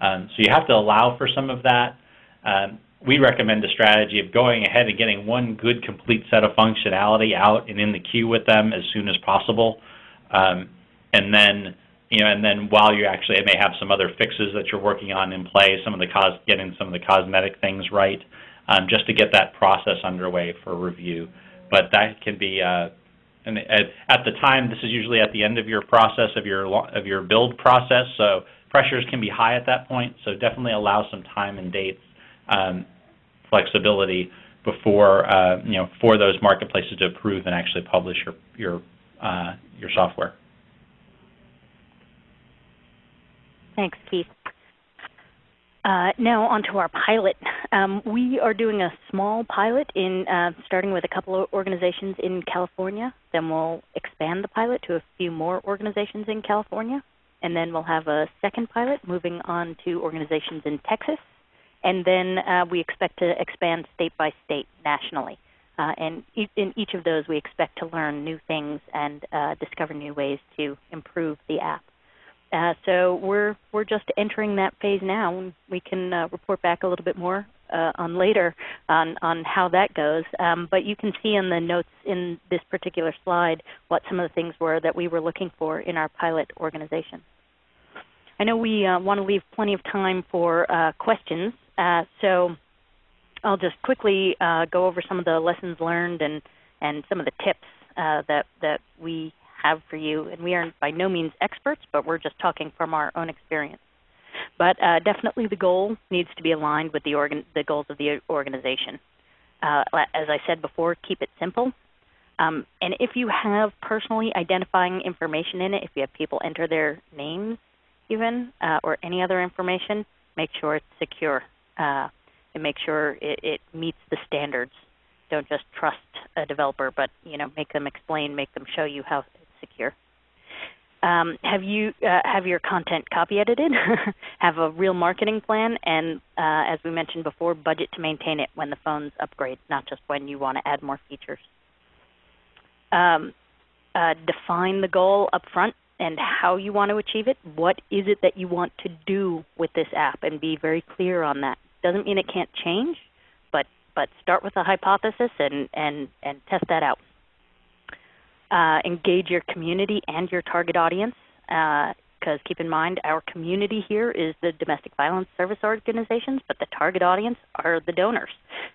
Um, so you have to allow for some of that. Um, we recommend a strategy of going ahead and getting one good complete set of functionality out and in the queue with them as soon as possible. Um, and then you know, and then while you actually it may have some other fixes that you're working on in play, some of the cos getting some of the cosmetic things right, um, just to get that process underway for review. But that can be, uh, and at, at the time, this is usually at the end of your process of your of your build process, so pressures can be high at that point. So definitely allow some time and dates um, flexibility before uh, you know for those marketplaces to approve and actually publish your your uh, your software. Thanks, Keith. Uh, now onto our pilot. Um, we are doing a small pilot in uh, starting with a couple of organizations in California. Then we'll expand the pilot to a few more organizations in California, and then we'll have a second pilot moving on to organizations in Texas and then uh, we expect to expand state by state nationally. Uh, and e in each of those, we expect to learn new things and uh, discover new ways to improve the app. Uh, so we're we're just entering that phase now. We can uh, report back a little bit more uh, on later on on how that goes. Um, but you can see in the notes in this particular slide what some of the things were that we were looking for in our pilot organization. I know we want to leave plenty of time for questions. Uh, so I'll just quickly uh, go over some of the lessons learned and, and some of the tips uh, that, that we have for you. And we are by no means experts, but we're just talking from our own experience. But uh, definitely the goal needs to be aligned with the, organ the goals of the organization. Uh, as I said before, keep it simple. Um, and if you have personally identifying information in it, if you have people enter their names even, or any other information, make sure it's secure uh, and make sure it, it meets the standards. Don't just trust a developer, but you know, make them explain, make them show you how it's secure. Um, have you uh, have your content copy edited? have a real marketing plan, and uh, as we mentioned before, budget to maintain it when the phones upgrade, not just when you want to add more features. Um, uh, define the goal up front and how you want to achieve it. What is it that you want to do with this app, and be very clear on that. Doesn't mean it can't change, but but start with a hypothesis and and and test that out. Uh, engage your community and your target audience, because uh, keep in mind our community here is the domestic violence service organizations, but the target audience are the donors.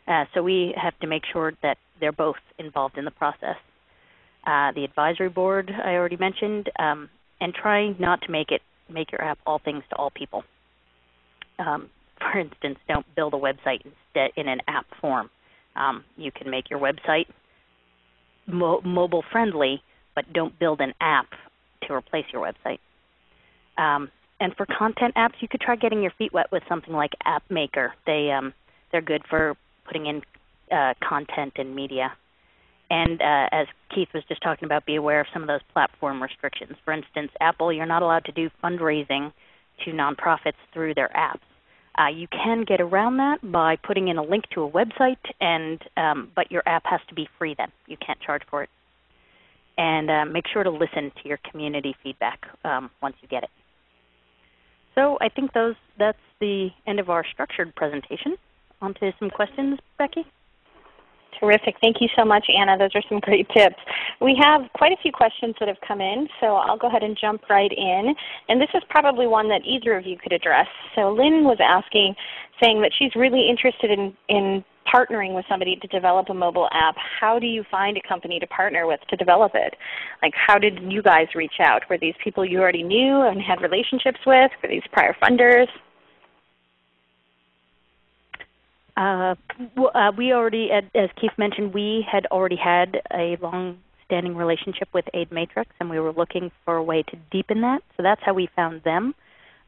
Uh, so we have to make sure that they're both involved in the process. Uh, the advisory board I already mentioned, um, and try not to make it make your app all things to all people. Um, for instance, don't build a website instead in an app form. Um, you can make your website mo mobile friendly, but don't build an app to replace your website. Um, and for content apps, you could try getting your feet wet with something like App Maker. They um, they're good for putting in uh, content and media. And uh, as Keith was just talking about, be aware of some of those platform restrictions. For instance, Apple, you're not allowed to do fundraising to nonprofits through their apps. Uh, you can get around that by putting in a link to a website, and um, but your app has to be free then. You can't charge for it. And uh, make sure to listen to your community feedback um, once you get it. So I think those that's the end of our structured presentation. On to some questions, Becky. Terrific. Thank you so much, Anna. Those are some great tips. We have quite a few questions that have come in, so I'll go ahead and jump right in. And this is probably one that either of you could address. So Lynn was asking, saying that she's really interested in, in partnering with somebody to develop a mobile app. How do you find a company to partner with to develop it? Like how did you guys reach out? Were these people you already knew and had relationships with? Were these prior funders? Uh, uh, we already, as Keith mentioned, we had already had a long-standing relationship with Aid Matrix, and we were looking for a way to deepen that. So that's how we found them.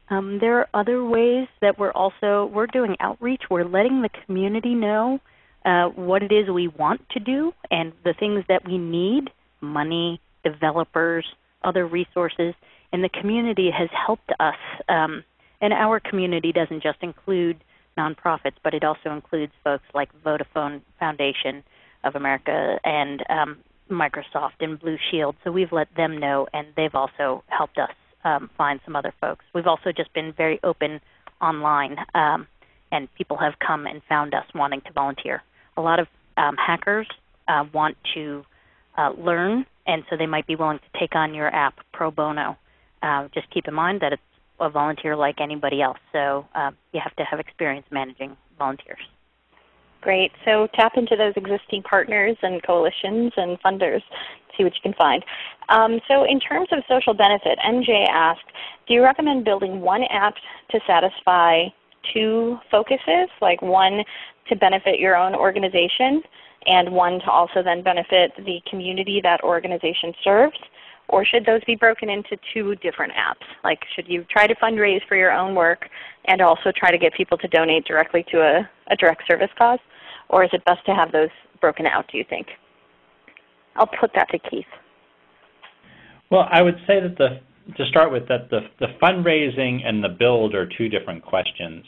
Um, there are other ways that we're also we're doing outreach. We're letting the community know uh, what it is we want to do and the things that we need: money, developers, other resources. And the community has helped us. Um, and our community doesn't just include nonprofits, but it also includes folks like Vodafone Foundation of America and um, Microsoft and Blue Shield. So we've let them know, and they've also helped us um, find some other folks. We've also just been very open online, um, and people have come and found us wanting to volunteer. A lot of um, hackers uh, want to uh, learn, and so they might be willing to take on your app pro bono. Uh, just keep in mind that it's a volunteer like anybody else. So uh, you have to have experience managing volunteers. Great. So tap into those existing partners and coalitions and funders. See what you can find. Um, so in terms of social benefit, MJ asked, do you recommend building one app to satisfy two focuses, like one to benefit your own organization and one to also then benefit the community that organization serves? Or should those be broken into two different apps? Like should you try to fundraise for your own work and also try to get people to donate directly to a, a direct service cause? Or is it best to have those broken out, do you think? I'll put that to Keith. Well, I would say that the to start with that the, the fundraising and the build are two different questions.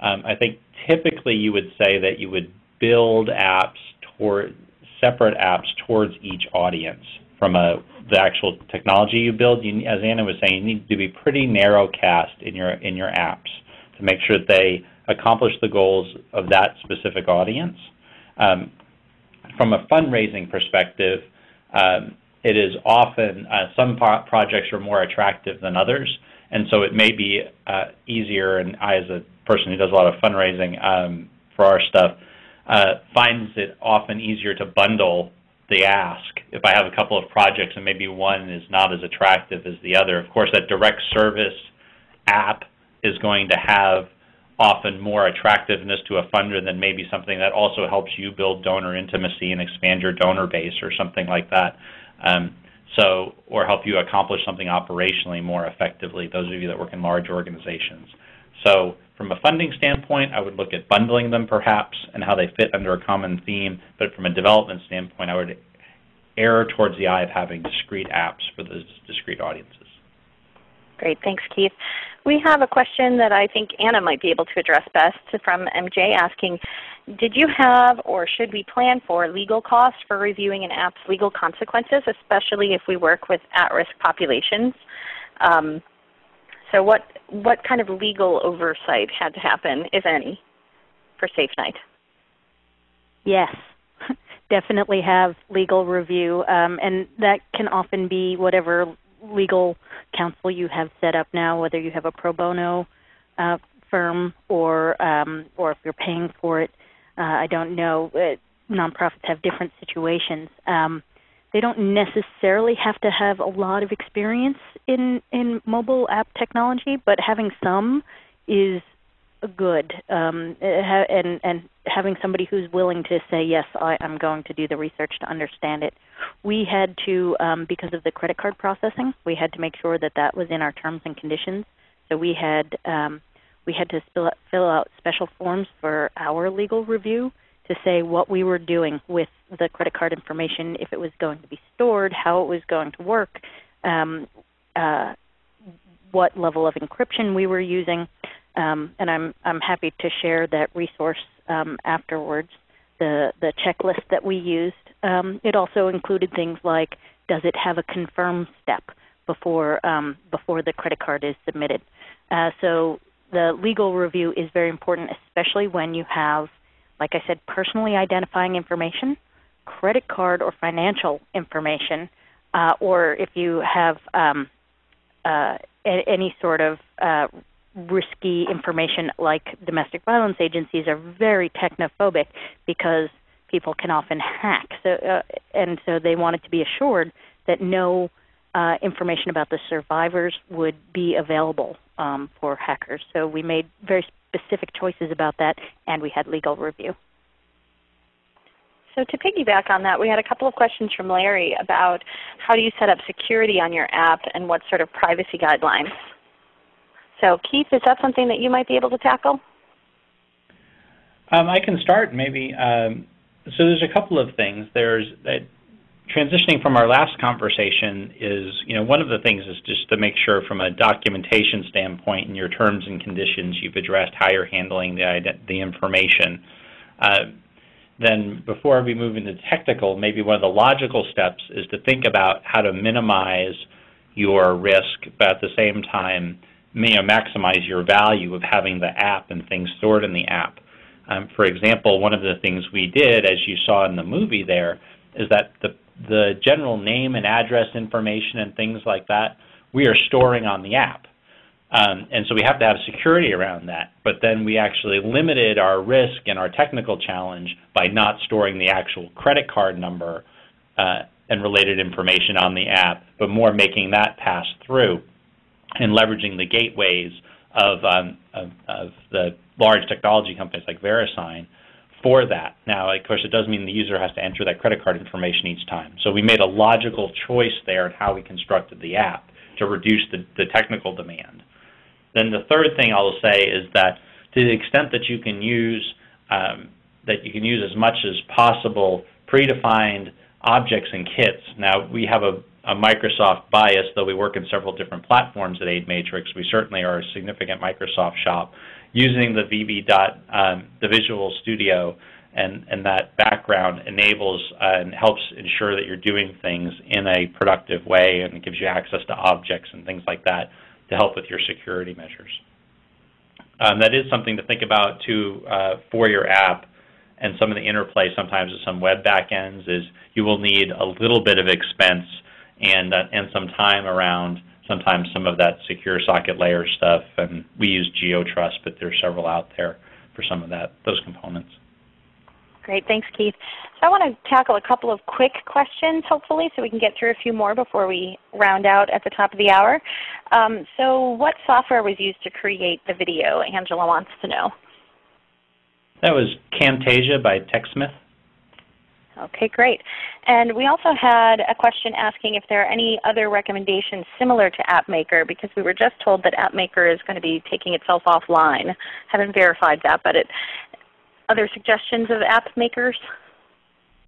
Um, I think typically you would say that you would build apps toward separate apps towards each audience from a the actual technology you build, you, as Anna was saying, you need to be pretty narrow cast in your in your apps to make sure that they accomplish the goals of that specific audience. Um, from a fundraising perspective, um, it is often uh, some projects are more attractive than others, and so it may be uh, easier. And I, as a person who does a lot of fundraising um, for our stuff, uh, finds it often easier to bundle the ask. If I have a couple of projects and maybe one is not as attractive as the other, of course, that direct service app is going to have often more attractiveness to a funder than maybe something that also helps you build donor intimacy and expand your donor base or something like that. Um, so, or help you accomplish something operationally more effectively, those of you that work in large organizations. So from a funding standpoint, I would look at bundling them perhaps and how they fit under a common theme, but from a development standpoint, I would err towards the eye of having discrete apps for those discrete audiences. Great, thanks Keith. We have a question that I think Anna might be able to address best from MJ asking, did you have or should we plan for legal costs for reviewing an app's legal consequences, especially if we work with at-risk populations? Um, so what, what kind of legal oversight had to happen, if any, for Safe Night? Yes, definitely have legal review, um, and that can often be whatever legal counsel you have set up now, whether you have a pro bono uh, firm or um, or if you're paying for it. Uh, I don't know. Uh, nonprofits have different situations. Um, they don't necessarily have to have a lot of experience in in mobile app technology, but having some is good. Um, and and having somebody who's willing to say yes, I, am going to do the research to understand it. We had to um, because of the credit card processing, we had to make sure that that was in our terms and conditions. So we had um, we had to fill out special forms for our legal review to say what we were doing with the credit card information, if it was going to be stored, how it was going to work, um, uh, what level of encryption we were using, um, and I'm I'm happy to share that resource um, afterwards. The the checklist that we used. Um, it also included things like does it have a confirm step before um, before the credit card is submitted. Uh, so the legal review is very important, especially when you have like I said, personally identifying information, credit card or financial information, uh, or if you have um, uh, any sort of uh, risky information like domestic violence agencies are very technophobic because people can often hack. So, uh, and so they wanted to be assured that no uh, information about the survivors would be available um, for hackers. So we made very specific choices about that, and we had legal review. So to piggyback on that, we had a couple of questions from Larry about how do you set up security on your app and what sort of privacy guidelines. So Keith, is that something that you might be able to tackle? Um, I can start maybe. Um, so there's a couple of things. There's transitioning from our last conversation is, you know, one of the things is just to make sure from a documentation standpoint in your terms and conditions you've addressed how you're handling the, the information. Uh, then before we move into technical, maybe one of the logical steps is to think about how to minimize your risk, but at the same time, you know, maximize your value of having the app and things stored in the app. Um, for example, one of the things we did, as you saw in the movie there, is that the, the general name and address information and things like that, we are storing on the app. Um, and so we have to have security around that. But then we actually limited our risk and our technical challenge by not storing the actual credit card number uh, and related information on the app, but more making that pass through and leveraging the gateways of, um, of, of, the large technology companies like VeriSign for that. Now, of course, it does mean the user has to enter that credit card information each time. So we made a logical choice there in how we constructed the app to reduce the, the technical demand. Then the third thing I'll say is that to the extent that you can use um, that you can use as much as possible predefined objects and kits. Now we have a, a Microsoft bias, though we work in several different platforms at AidMatrix. We certainly are a significant Microsoft shop. Using the VB dot, um, the Visual Studio and, and that background enables uh, and helps ensure that you're doing things in a productive way and gives you access to objects and things like that to help with your security measures. Um, that is something to think about too uh, for your app and some of the interplay sometimes with some web backends is you will need a little bit of expense and, uh, and some time around sometimes some of that secure socket layer stuff. And we use GeoTrust, but there's several out there for some of that those components. Great, thanks Keith. So I want to tackle a couple of quick questions hopefully so we can get through a few more before we round out at the top of the hour. Um, so what software was used to create the video, Angela wants to know. That was Camtasia by TechSmith. Okay, great. And we also had a question asking if there are any other recommendations similar to AppMaker because we were just told that AppMaker is going to be taking itself offline. Haven't verified that, but it, other suggestions of app makers?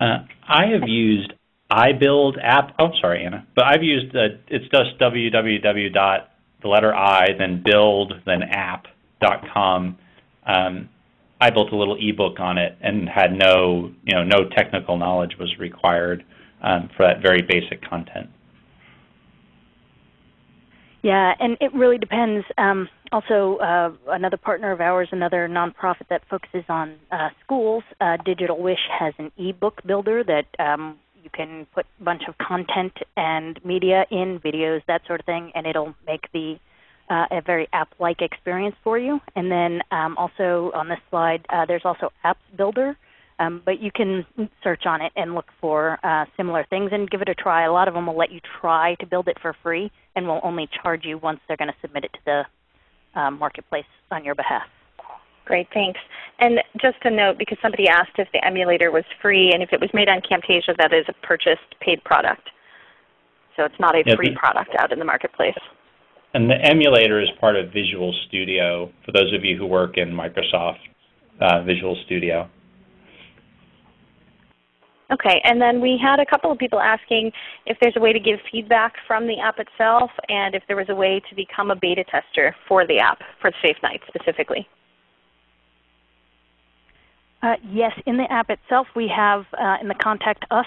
Uh, I have used iBuild app. Oh, sorry, Anna. But I've used uh, it's just www the letter I then build then app dot com. Um, I built a little ebook on it and had no you know no technical knowledge was required um, for that very basic content. Yeah, and it really depends. Um, also, uh, another partner of ours, another nonprofit that focuses on uh, schools, uh, Digital Wish has an ebook builder that um, you can put a bunch of content and media in, videos, that sort of thing, and it'll make the uh, a very app-like experience for you. And then um, also on this slide, uh, there's also App Builder, um, but you can search on it and look for uh, similar things and give it a try. A lot of them will let you try to build it for free and will only charge you once they're going to submit it to the um, marketplace on your behalf. Great, thanks. And just a note, because somebody asked if the emulator was free, and if it was made on Camtasia, that is a purchased paid product. So it's not a free product out in the marketplace. And the emulator is part of Visual Studio, for those of you who work in Microsoft uh, Visual Studio. Okay, and then we had a couple of people asking if there's a way to give feedback from the app itself and if there was a way to become a beta tester for the app, for Safe Night specifically. Uh, yes, in the app itself we have uh, in the Contact Us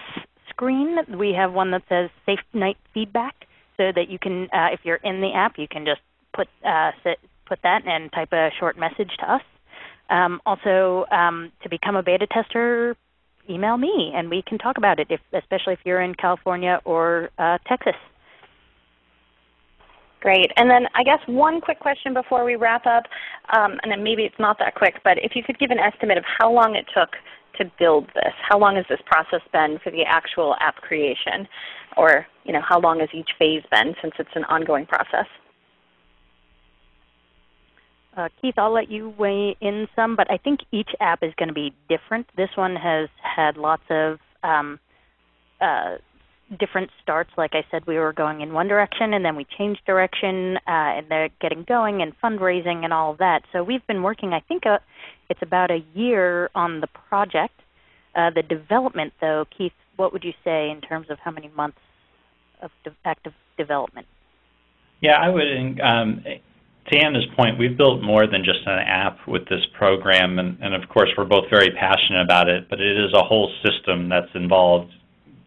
screen, we have one that says Safe Night Feedback so that you can, uh, if you're in the app, you can just put, uh, sit, put that and type a short message to us. Um, also, um, to become a beta tester, email me and we can talk about it, if, especially if you're in California or uh, Texas. Great. And then I guess one quick question before we wrap up, um, and then maybe it's not that quick, but if you could give an estimate of how long it took to build this. How long has this process been for the actual app creation? Or you know, how long has each phase been since it's an ongoing process? Uh, Keith, I'll let you weigh in some, but I think each app is going to be different. This one has had lots of um, uh, different starts. Like I said, we were going in one direction, and then we changed direction, uh, and they're getting going, and fundraising, and all of that. So we've been working. I think uh, it's about a year on the project. Uh, the development, though, Keith, what would you say in terms of how many months of de active development? Yeah, I would. Um, to Anna's point, we've built more than just an app with this program, and, and, of course we're both very passionate about it, but it is a whole system that's involved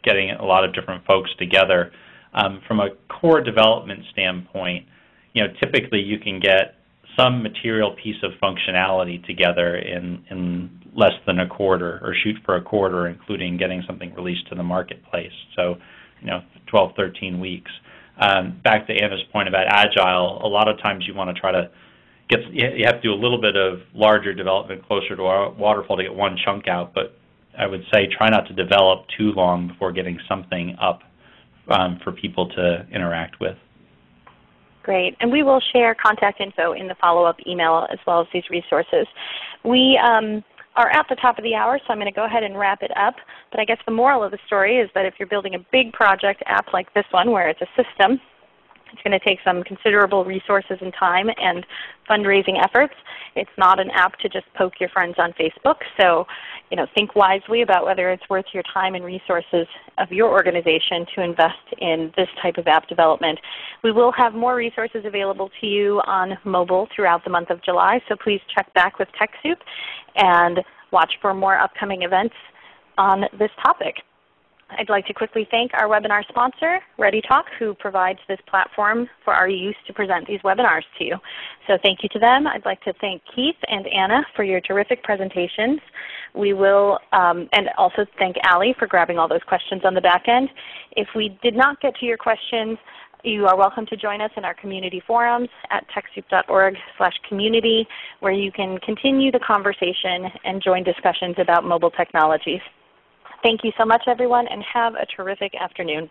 getting a lot of different folks together. Um, from a core development standpoint, you know, typically you can get some material piece of functionality together in, in less than a quarter or shoot for a quarter, including getting something released to the marketplace. So, you know, 12, 13 weeks. Um, back to Anna's point about agile, a lot of times you want to try to get, you have to do a little bit of larger development closer to a waterfall to get one chunk out, but I would say try not to develop too long before getting something up um, for people to interact with. Great. And we will share contact info in the follow-up email as well as these resources. We um, are at the top of the hour, so I'm going to go ahead and wrap it up. But I guess the moral of the story is that if you're building a big project app like this one where it's a system, it's going to take some considerable resources and time and fundraising efforts. It's not an app to just poke your friends on Facebook. So, you know, think wisely about whether it's worth your time and resources of your organization to invest in this type of app development. We will have more resources available to you on mobile throughout the month of July, so please check back with TechSoup and watch for more upcoming events on this topic. I'd like to quickly thank our webinar sponsor, ReadyTalk, who provides this platform for our use to present these webinars to you. So thank you to them. I'd like to thank Keith and Anna for your terrific presentations. We will, um, and also thank Allie for grabbing all those questions on the back end. If we did not get to your questions, you are welcome to join us in our community forums at TechSoup.org community where you can continue the conversation and join discussions about mobile technologies. Thank you so much, everyone, and have a terrific afternoon.